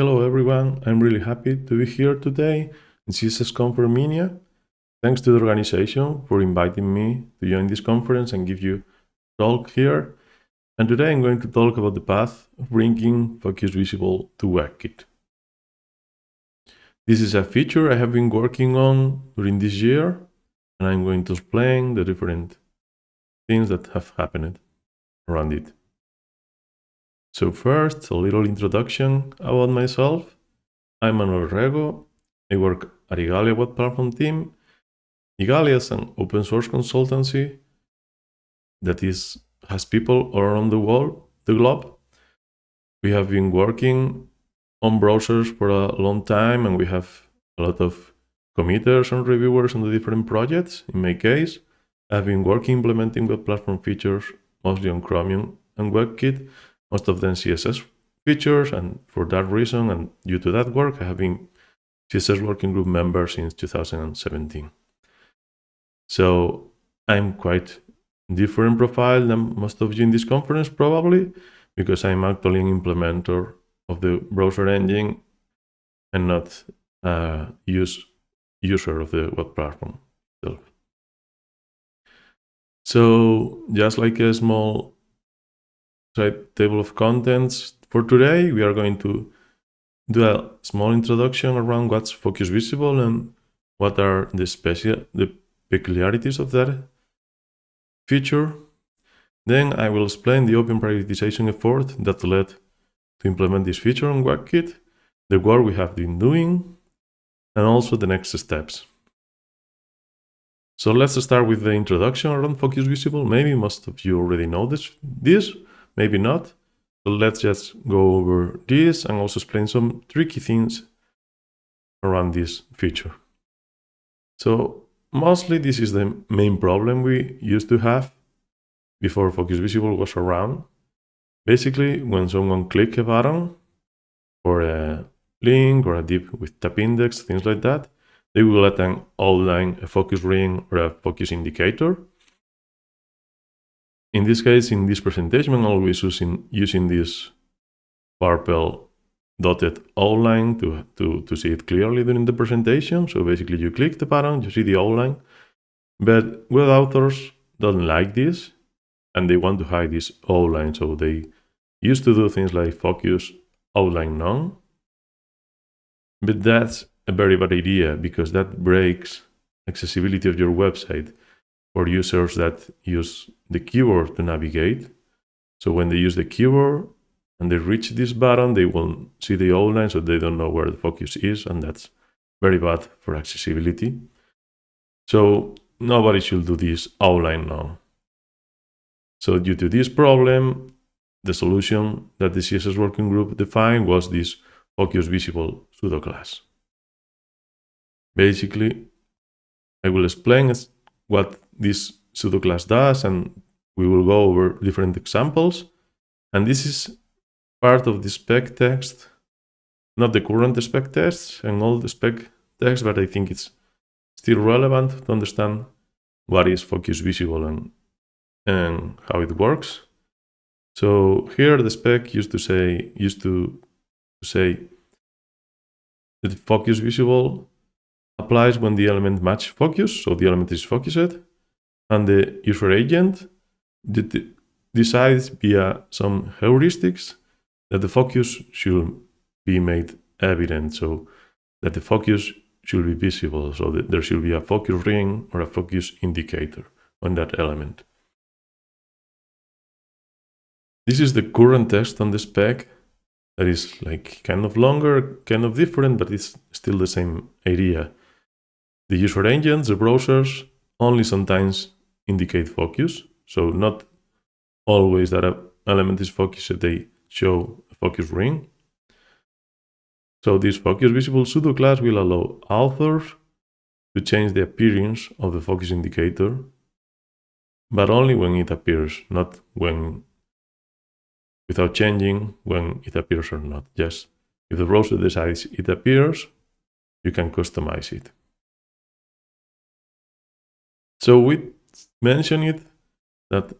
Hello everyone, I'm really happy to be here today in CSSConf Armenia. Thanks to the organization for inviting me to join this conference and give you talk here. And today I'm going to talk about the path of bringing Focus Visible to WebKit. This is a feature I have been working on during this year, and I'm going to explain the different things that have happened around it. So first, a little introduction about myself. I'm Manuel Rego. I work at Igalia Web Platform team. Igalia is an open source consultancy that is has people around the world, the globe. We have been working on browsers for a long time and we have a lot of committers and reviewers on the different projects. In my case, I've been working implementing web platform features mostly on Chromium and WebKit most of them CSS features. And for that reason, and due to that work, I have been CSS working group member since 2017. So I'm quite different profile than most of you in this conference, probably, because I'm actually an implementer of the browser engine and not a use, user of the web platform. So just like a small site table of contents. For today, we are going to do a small introduction around what's Focus Visible and what are the special the peculiarities of that feature. Then I will explain the open prioritization effort that led to implement this feature on WebKit, the work we have been doing, and also the next steps. So let's start with the introduction around Focus Visible. Maybe most of you already know this, this maybe not. So let's just go over this and also explain some tricky things around this feature. So mostly this is the main problem we used to have before Focus Visible was around. Basically, when someone click a button or a link or a div with tab index, things like that, they will let an outline, a focus ring or a focus indicator. In this case, in this presentation, I'm always using, using this purple dotted outline to, to, to see it clearly during the presentation. So basically you click the button, you see the outline. But web authors don't like this and they want to hide this outline. So they used to do things like focus outline none. But that's a very bad idea because that breaks accessibility of your website for users that use the keyboard to navigate. So when they use the keyboard and they reach this button, they will see the outline, so they don't know where the focus is, and that's very bad for accessibility. So nobody should do this outline now. So due to this problem, the solution that the CSS working group defined was this focus visible pseudo class. Basically, I will explain what this pseudo class does, and we will go over different examples. And this is part of the spec text, not the current spec text and all the spec text, but I think it's still relevant to understand what is focus visible and, and how it works. So here the spec used to say used to, to say that focus visible applies when the element match focus, so the element is focused, and the user agent decides via some heuristics that the focus should be made evident, so that the focus should be visible, so that there should be a focus ring or a focus indicator on that element. This is the current text on the spec that is like kind of longer, kind of different, but it's still the same idea. The user agents, the browsers, only sometimes indicate focus. So not always that an element is focused, they show a focus ring. So this focus visible pseudo class will allow authors to change the appearance of the focus indicator, but only when it appears, not when without changing when it appears or not. Just if the browser decides it appears, you can customize it. So we mentioned it that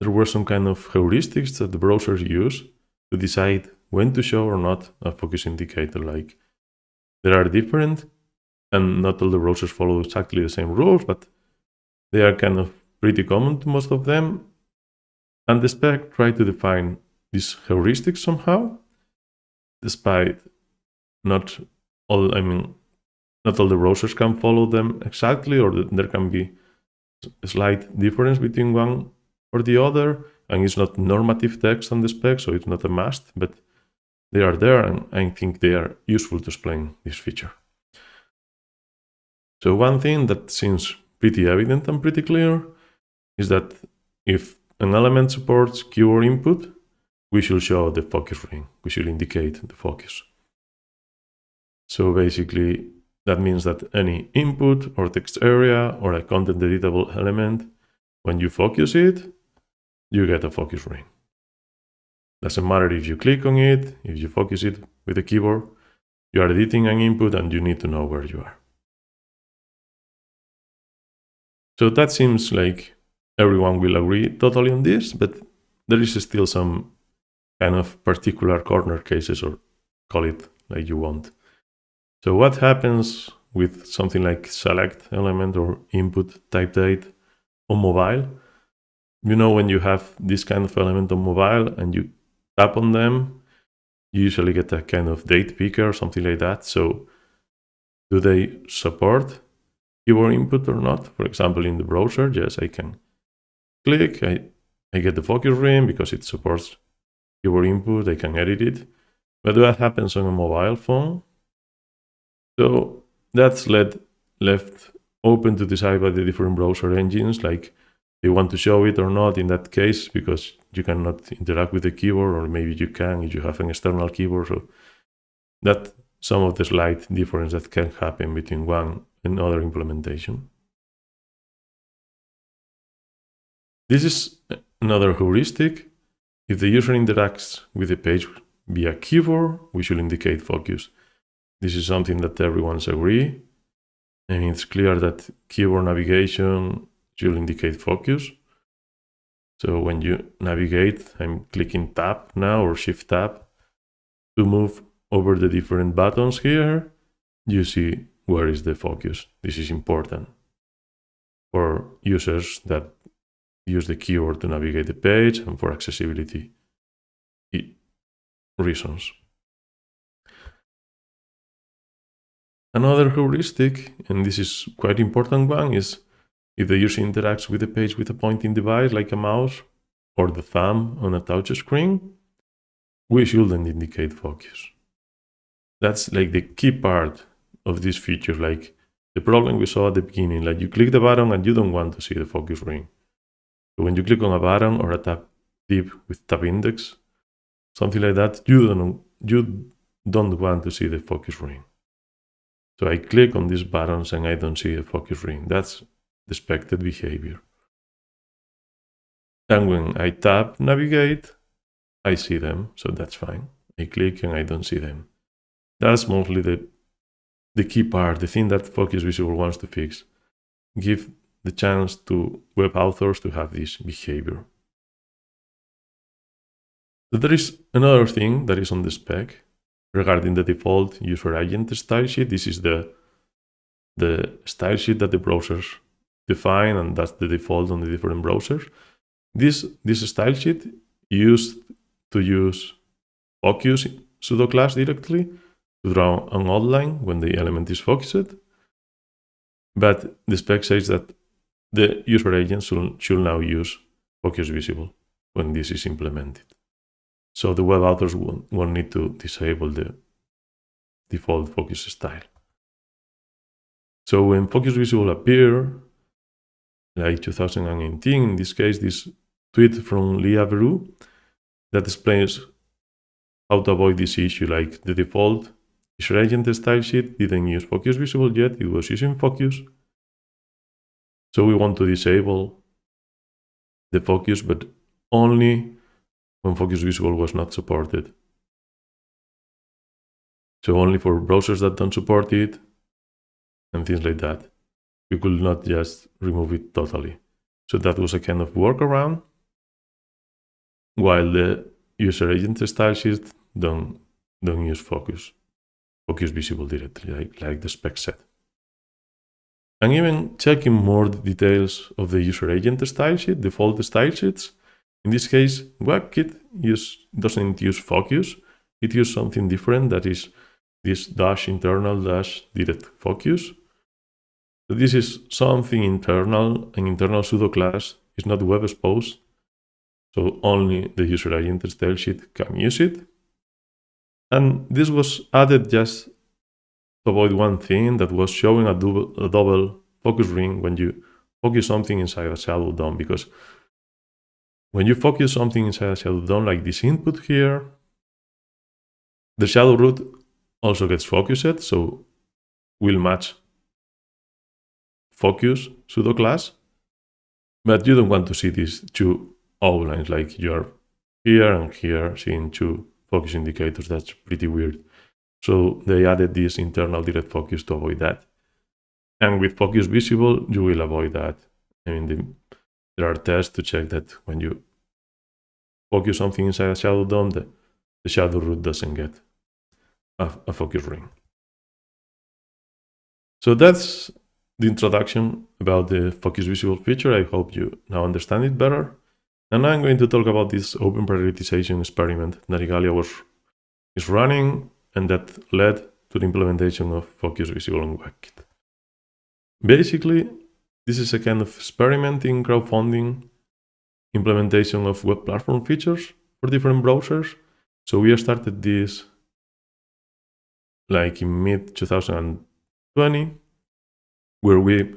there were some kind of heuristics that the browsers use to decide when to show or not a focus indicator. Like there are different, and not all the browsers follow exactly the same rules, but they are kind of pretty common to most of them. And the spec try to define this heuristic somehow, despite not all, I mean, not all the browsers can follow them exactly, or there can be slight difference between one or the other, and it's not normative text on the spec, so it's not a must, but they are there, and I think they are useful to explain this feature. So one thing that seems pretty evident and pretty clear is that if an element supports keyboard input, we should show the focus ring. We should indicate the focus. So basically, that means that any input or text area or a content editable element, when you focus it, you get a focus ring. Doesn't matter if you click on it, if you focus it with the keyboard, you are editing an input and you need to know where you are. So that seems like everyone will agree totally on this, but there is still some kind of particular corner cases or call it like you want. So what happens with something like select element or input type date on mobile? You know, when you have this kind of element on mobile and you tap on them, you usually get a kind of date picker or something like that. So do they support keyboard input or not? For example, in the browser, yes, I can click, I, I get the focus ring because it supports keyboard input, I can edit it. But what happens on a mobile phone? So that's left open to decide by the different browser engines, like they want to show it or not in that case, because you cannot interact with the keyboard, or maybe you can if you have an external keyboard. So that some of the slight difference that can happen between one and other implementation. This is another heuristic. If the user interacts with the page via keyboard, we should indicate focus. This is something that everyone's agree. And it's clear that keyboard navigation should indicate focus. So when you navigate, I'm clicking tab now or shift tab to move over the different buttons here. You see where is the focus. This is important for users that use the keyboard to navigate the page and for accessibility reasons. Another heuristic, and this is quite important one, is if the user interacts with the page with a pointing device like a mouse or the thumb on a touch screen, we shouldn't indicate focus. That's like the key part of this feature, like the problem we saw at the beginning, like you click the button and you don't want to see the focus ring. So when you click on a button or a tab tip with tab index, something like that, you don't, you don't want to see the focus ring. So I click on these buttons and I don't see the focus ring. That's the expected behavior. And when I tap navigate, I see them, so that's fine. I click and I don't see them. That's mostly the, the key part, the thing that Focus Visible wants to fix. Give the chance to web authors to have this behavior. But there is another thing that is on the spec regarding the default user agent style sheet. This is the, the style sheet that the browsers define, and that's the default on the different browsers. This, this style sheet used to use focus pseudo class directly to draw an outline when the element is focused. But the spec says that the user agent should, should now use focus visible when this is implemented. So the web authors will, will need to disable the default focus style. So when focus visible appear, like 2018, in this case, this tweet from Lea Verou that explains how to avoid this issue, like the default user agent style sheet didn't use focus visible yet, it was using focus. So we want to disable the focus, but only when Focus Visible was not supported. So only for browsers that don't support it and things like that. We could not just remove it totally. So that was a kind of workaround. While the user agent style sheet don't, don't use focus, focus visible directly, like, like the spec said. And even checking more details of the user agent style sheet, default style sheets. In this case, WebKit use, doesn't use focus. It uses something different that is this dash internal dash direct focus. So this is something internal, an internal pseudo class is not web exposed. So only the user agent style sheet can use it. And this was added just to avoid one thing that was showing a double, a double focus ring when you focus something inside a shadow DOM because when you focus something inside a shadow DOM like this input here, the shadow root also gets focused, so will match focus pseudo class, but you don't want to see these two outlines like you're here and here seeing two focus indicators. That's pretty weird. So they added this internal direct focus to avoid that. And with focus visible, you will avoid that. I mean, the, there are tests to check that when you focus something inside a shadow DOM, the, the shadow root doesn't get a, a focus ring. So that's the introduction about the focus visible feature. I hope you now understand it better. And now I'm going to talk about this open prioritization experiment that Igalia was is running and that led to the implementation of Focus Visible on WebKit. Basically, this is a kind of experiment in crowdfunding implementation of web platform features for different browsers. So we started this like in mid 2020, where we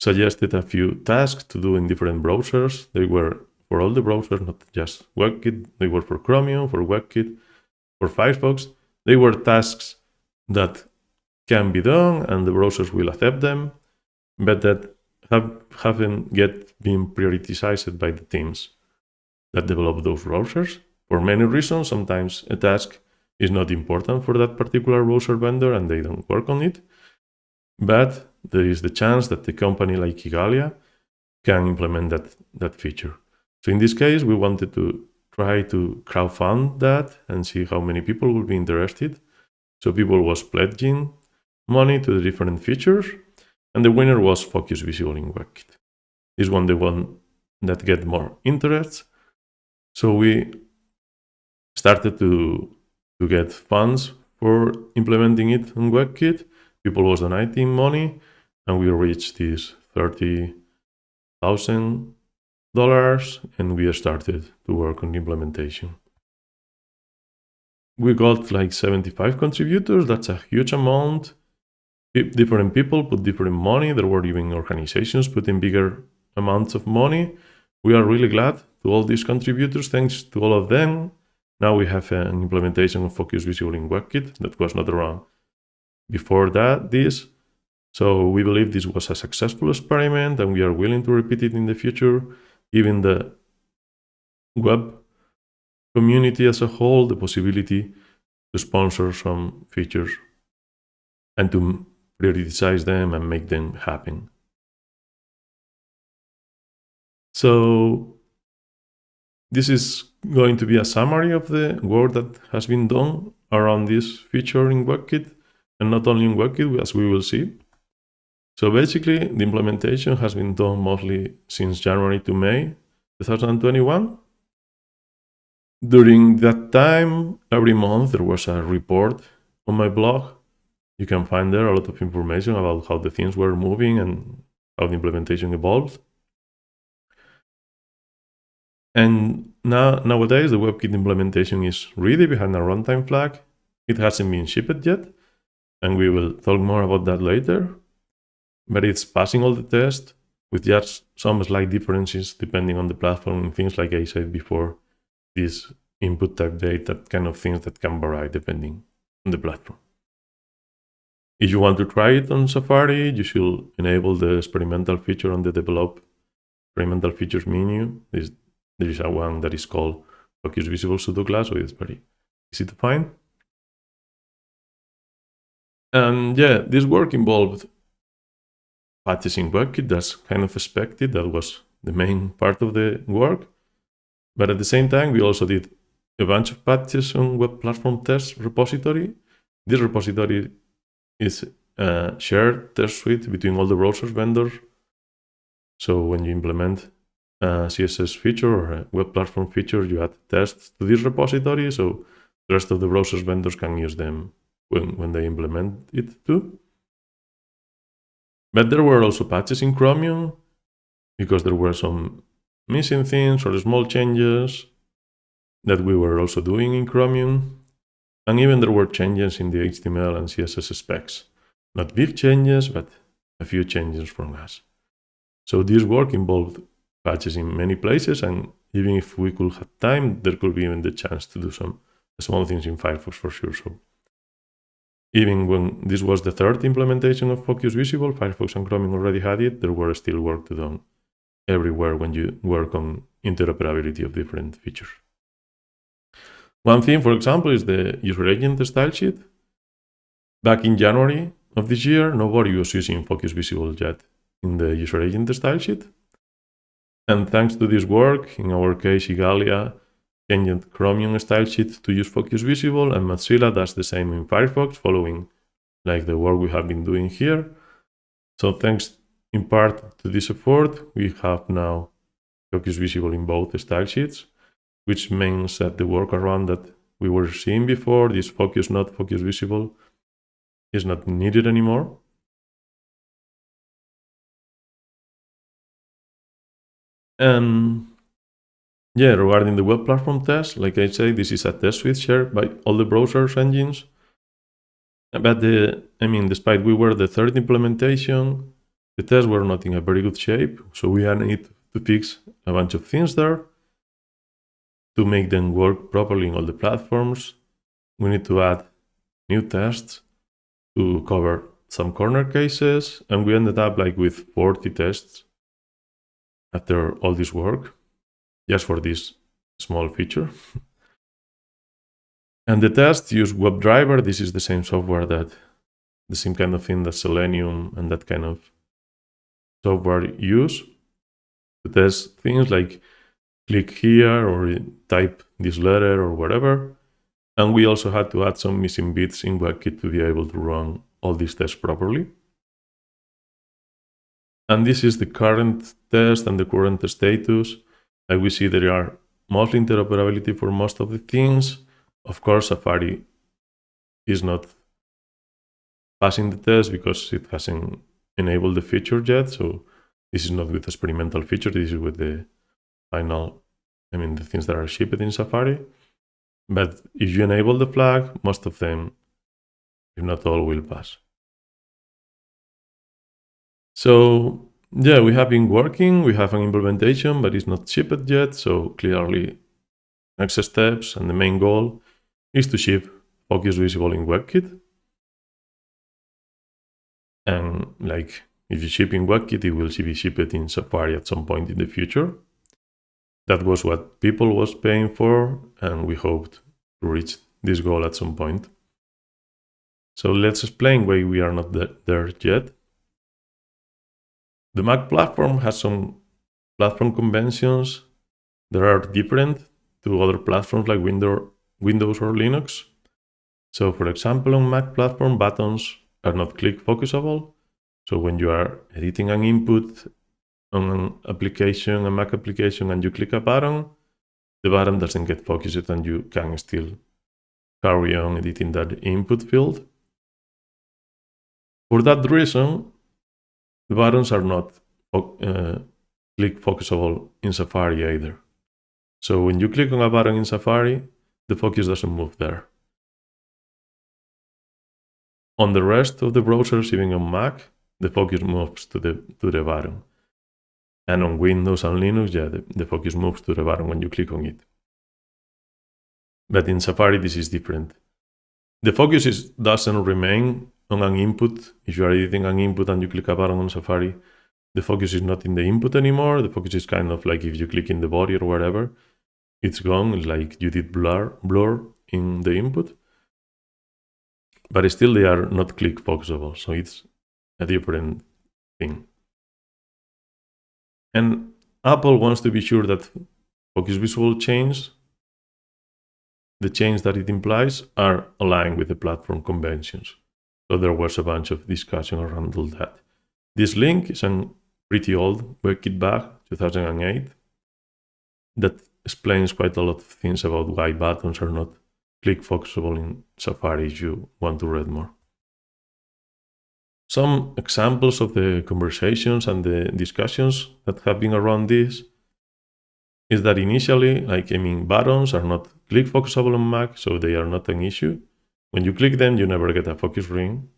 suggested a few tasks to do in different browsers. They were for all the browsers, not just WebKit. They were for Chromium, for WebKit, for Firefox. They were tasks that can be done and the browsers will accept them, but that have, haven't yet been prioritized by the teams that develop those browsers. For many reasons, sometimes a task is not important for that particular browser vendor and they don't work on it. But there is the chance that the company like Igalia can implement that, that feature. So in this case, we wanted to try to crowdfund that and see how many people would be interested. So people was pledging money to the different features, and the winner was Focus Visible in WebKit. This one, the one that get more interest. So we started to, to get funds for implementing it on WebKit. People was donating money, and we reached this 30,000 dollars and we started to work on implementation. We got like 75 contributors. That's a huge amount. Different people put different money. There were even organizations putting bigger amounts of money. We are really glad to all these contributors. Thanks to all of them. Now we have an implementation of Focus Visible in WebKit that was not around before that, this. So we believe this was a successful experiment and we are willing to repeat it in the future giving the web community as a whole the possibility to sponsor some features and to prioritize them and make them happen. So this is going to be a summary of the work that has been done around this feature in WebKit, and not only in WebKit, as we will see. So basically, the implementation has been done mostly since January to May 2021. During that time, every month there was a report on my blog. You can find there a lot of information about how the things were moving and how the implementation evolved. And now nowadays the WebKit implementation is really behind a runtime flag. It hasn't been shipped yet, and we will talk more about that later but it's passing all the tests with just some slight differences depending on the platform and things like I said before, this input type date, that kind of things that can vary depending on the platform. If you want to try it on Safari, you should enable the experimental feature on the develop experimental features menu. This, there is a one that is called Focus Visible Pseudo class, so it's very easy to find. And yeah, this work involved patches in WebKit. That's kind of expected. That was the main part of the work. But at the same time, we also did a bunch of patches on web platform test repository. This repository is a shared test suite between all the browsers vendors. So when you implement uh, a CSS feature or a web platform feature, you add tests to this repository. So the rest of the browsers vendors can use them when, when they implement it too. But there were also patches in Chromium because there were some missing things or small changes that we were also doing in Chromium. And even there were changes in the HTML and CSS specs. Not big changes, but a few changes from us. So this work involved patches in many places, and even if we could have time, there could be even the chance to do some small things in Firefox for sure. So even when this was the third implementation of Focus Visible, Firefox and Chromium already had it, there were still work to do everywhere when you work on interoperability of different features. One thing, for example, is the user agent style sheet. Back in January of this year, nobody was using Focus Visible yet in the user agent style sheet. And thanks to this work, in our case, Igalia changed Chromium style sheet to use Focus Visible, and Mozilla does the same in Firefox, following like the work we have been doing here. So thanks in part to this effort, we have now Focus Visible in both style sheets which means that the workaround that we were seeing before, this focus not focus visible, is not needed anymore. And yeah, regarding the web platform test, like I say, this is a test suite shared by all the browsers engines. But the, I mean, despite we were the third implementation, the tests were not in a very good shape. So we need to fix a bunch of things there to make them work properly in all the platforms, we need to add new tests to cover some corner cases, and we ended up like with 40 tests after all this work, just for this small feature. and the tests use WebDriver. This is the same software that, the same kind of thing that Selenium and that kind of software use to test things like click here or type this letter or whatever. And we also had to add some missing bits in WebKit to be able to run all these tests properly. And this is the current test and the current status. Like we see there are mostly interoperability for most of the things. Of course, Safari is not passing the test because it hasn't enabled the feature yet. So this is not with experimental feature, this is with the final, I mean, the things that are shipped in Safari. But if you enable the flag, most of them, if not all, will pass. So yeah, we have been working, we have an implementation, but it's not shipped yet. So clearly next steps and the main goal is to ship Focus Visible in WebKit. And like if you ship in WebKit, it will be shipped in Safari at some point in the future. That was what people was paying for, and we hoped to reach this goal at some point. So let's explain why we are not there yet. The Mac platform has some platform conventions that are different to other platforms like Windows or Linux. So for example, on Mac platform, buttons are not click focusable. So when you are editing an input on an application, a Mac application, and you click a button, the button doesn't get focused and you can still carry on editing that input field. For that reason, the buttons are not uh, click focusable in Safari either. So when you click on a button in Safari, the focus doesn't move there. On the rest of the browsers, even on Mac, the focus moves to the, to the button. And on Windows and Linux, yeah, the, the focus moves to the button when you click on it. But in Safari, this is different. The focus is, doesn't remain on an input. If you are editing an input and you click a button on Safari, the focus is not in the input anymore. The focus is kind of like if you click in the body or whatever, it's gone. Like you did blur, blur in the input. But still, they are not click focusable. So it's a different thing. And Apple wants to be sure that Focus Visible change the change that it implies are aligned with the platform conventions. So there was a bunch of discussion around all that. This link is a pretty old WebKit bug, 2008, that explains quite a lot of things about why buttons are not click focusable in Safari if you want to read more. Some examples of the conversations and the discussions that have been around this is that initially, like, I mean, buttons are not click focusable on Mac, so they are not an issue. When you click them, you never get a focus ring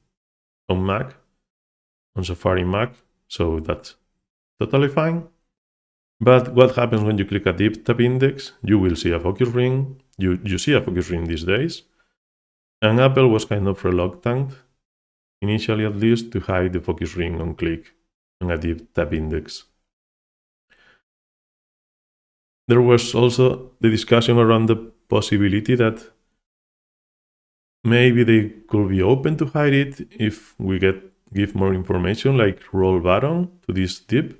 on Mac, on Safari Mac, so that's totally fine. But what happens when you click a div tab index? You will see a focus ring. You, you see a focus ring these days. And Apple was kind of reluctant, initially at least, to hide the focus ring on click on a div tab index. There was also the discussion around the possibility that maybe they could be open to hide it if we get give more information like role button to this div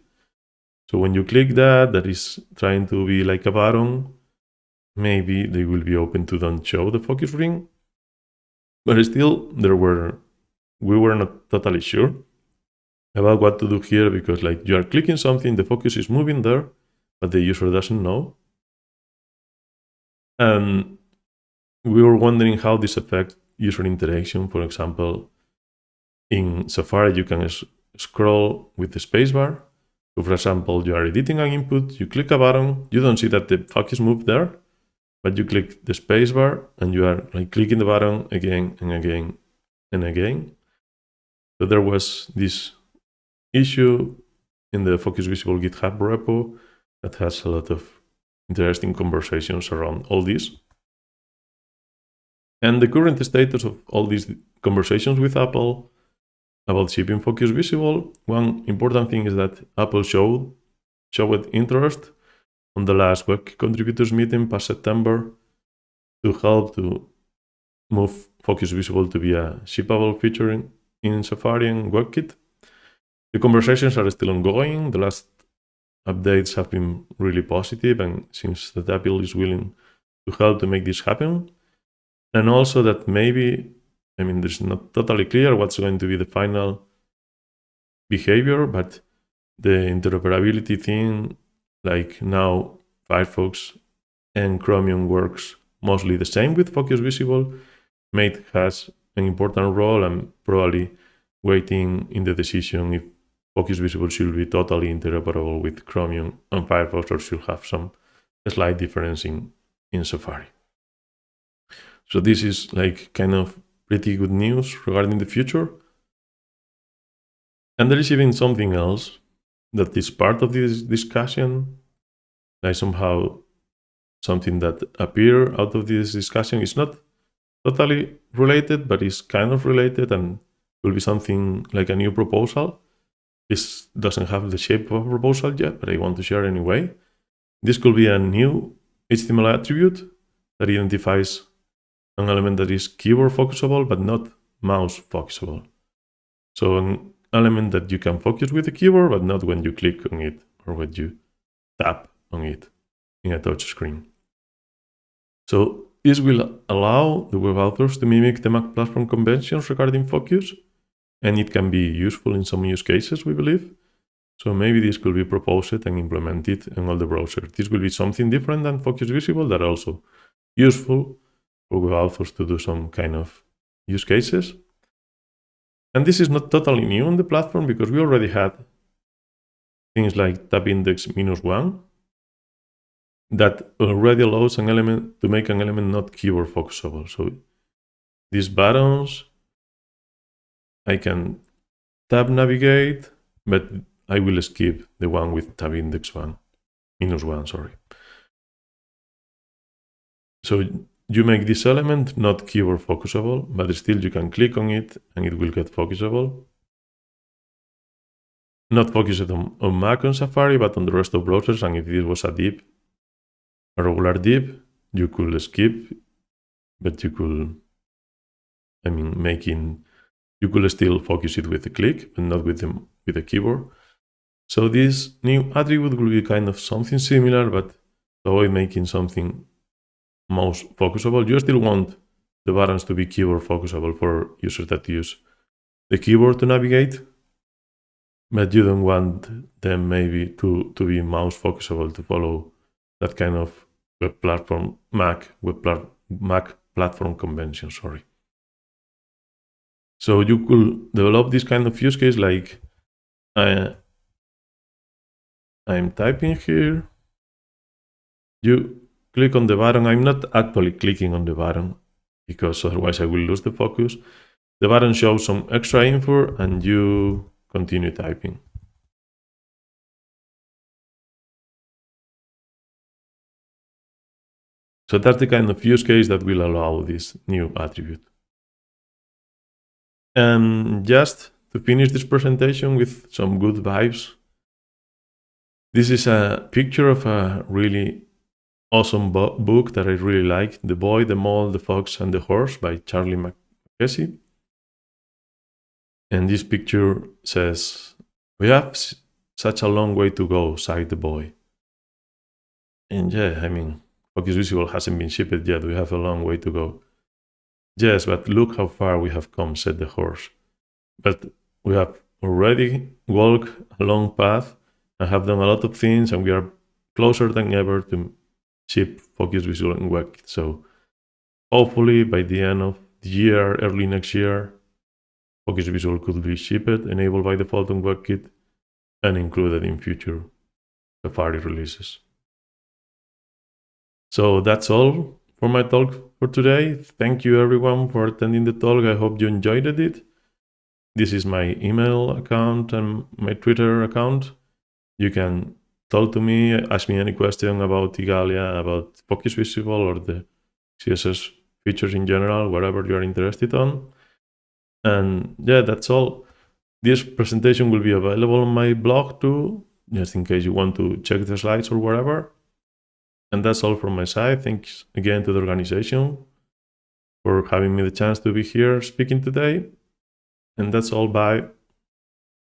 so when you click that, that is trying to be like a button, maybe they will be open to don't show the focus ring. But still, there were, we were not totally sure about what to do here because like you are clicking something, the focus is moving there, but the user doesn't know. And we were wondering how this affects user interaction. For example, in Safari, you can scroll with the spacebar so for example, you are editing an input, you click a button, you don't see that the focus moved there, but you click the spacebar and you are like clicking the button again and again and again. So there was this issue in the Focus Visible GitHub repo that has a lot of interesting conversations around all this. And the current status of all these conversations with Apple about shipping focus visible, one important thing is that Apple showed, showed interest on the last web contributors meeting past September to help to move focus visible to be a shippable feature in Safari and WebKit. The conversations are still ongoing. The last updates have been really positive and seems that Apple is willing to help to make this happen. And also that maybe I mean, there's not totally clear what's going to be the final behavior, but the interoperability thing, like now Firefox and Chromium works mostly the same with Focus Visible, Mate has an important role and probably waiting in the decision if Focus Visible should be totally interoperable with Chromium and Firefox or should have some slight difference in, in Safari. So this is like kind of pretty good news regarding the future. And there is even something else that is part of this discussion, like somehow something that appear out of this discussion is not totally related, but is kind of related and will be something like a new proposal. This doesn't have the shape of a proposal yet, but I want to share anyway. This could be a new HTML attribute that identifies an element that is keyboard focusable, but not mouse focusable. So an element that you can focus with the keyboard, but not when you click on it or when you tap on it in a touch screen. So this will allow the web authors to mimic the Mac platform conventions regarding focus, and it can be useful in some use cases, we believe. So maybe this could be proposed and implemented in all the browsers. This will be something different than Focus Visible that also useful Google authors to do some kind of use cases. And this is not totally new on the platform because we already had things like tab index minus one that already allows an element to make an element not keyboard focusable. So these buttons, I can tab navigate, but I will skip the one with tab index one, minus one, sorry. So you make this element not keyboard focusable, but still you can click on it and it will get focusable. Not focused on, on Mac on Safari, but on the rest of browsers. And if this was a div, a regular div, you could skip, but you could, I mean, making, you could still focus it with a click, but not with the, with the keyboard. So this new attribute will be kind of something similar, but avoid making something mouse focusable. You still want the buttons to be keyboard focusable for users that use the keyboard to navigate, but you don't want them maybe to, to be mouse focusable to follow that kind of web platform, Mac, web plat Mac platform convention, sorry. So you could develop this kind of use case like uh, I'm typing here. You click on the button. I'm not actually clicking on the button because otherwise I will lose the focus. The button shows some extra info and you continue typing. So that's the kind of use case that will allow this new attribute. And just to finish this presentation with some good vibes, this is a picture of a really awesome book that I really like, The Boy, the Mole, the Fox and the Horse by Charlie Mackesy. And this picture says, we have such a long way to go, sighed the boy. And yeah, I mean, Focus Visible hasn't been shipped yet, we have a long way to go. Yes, but look how far we have come, said the horse. But we have already walked a long path and have done a lot of things, and we are closer than ever to ship Focus Visible and WebKit. So hopefully by the end of the year, early next year, Focus Visible could be shipped, enabled by default on WebKit, and included in future Safari releases. So that's all for my talk for today. Thank you everyone for attending the talk. I hope you enjoyed it. This is my email account and my Twitter account. You can talk to me, ask me any question about Igalia, about Focus Visible or the CSS features in general, whatever you're interested on. And yeah, that's all. This presentation will be available on my blog too, just in case you want to check the slides or whatever. And that's all from my side. Thanks again to the organization for having me the chance to be here speaking today. And that's all. Bye.